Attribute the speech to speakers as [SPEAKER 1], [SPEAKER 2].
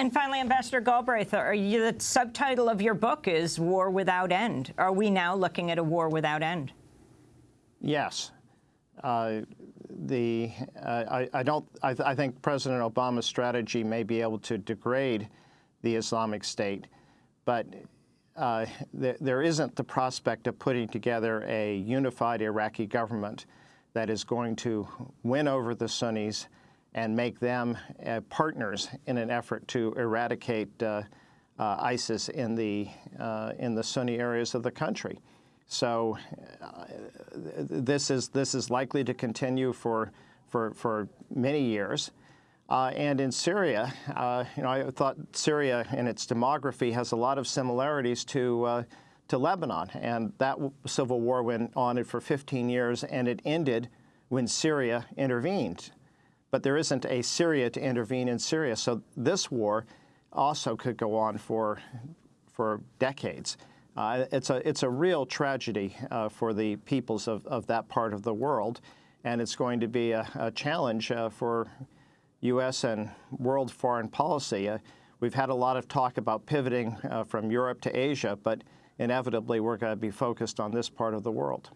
[SPEAKER 1] And finally, Ambassador Galbraith, you, the subtitle of your book is War Without End. Are we now looking at a war without end?
[SPEAKER 2] Yes. Uh, the, uh, I, I, don't, I, th I, think President Obama's strategy may be able to degrade the Islamic State, but uh, th there isn't the prospect of putting together a unified Iraqi government that is going to win over the Sunnis and make them uh, partners in an effort to eradicate uh, uh, ISIS in the, uh, in the Sunni areas of the country. So uh, this, is, this is likely to continue for, for, for many years. Uh, and in Syria, you know, I thought Syria in its demography has a lot of similarities to to Lebanon. And that civil war went on for 15 years, and it ended when Syria intervened but there isn't a Syria to intervene in Syria. So this war also could go on for, for decades. Uh, it's, a, it's a real tragedy uh, for the peoples of, of that part of the world, and it's going to be a, a challenge uh, for U.S. and world foreign policy. Uh, we've had a lot of talk about pivoting uh, from Europe to Asia, but inevitably we're going to be focused on this part of the world.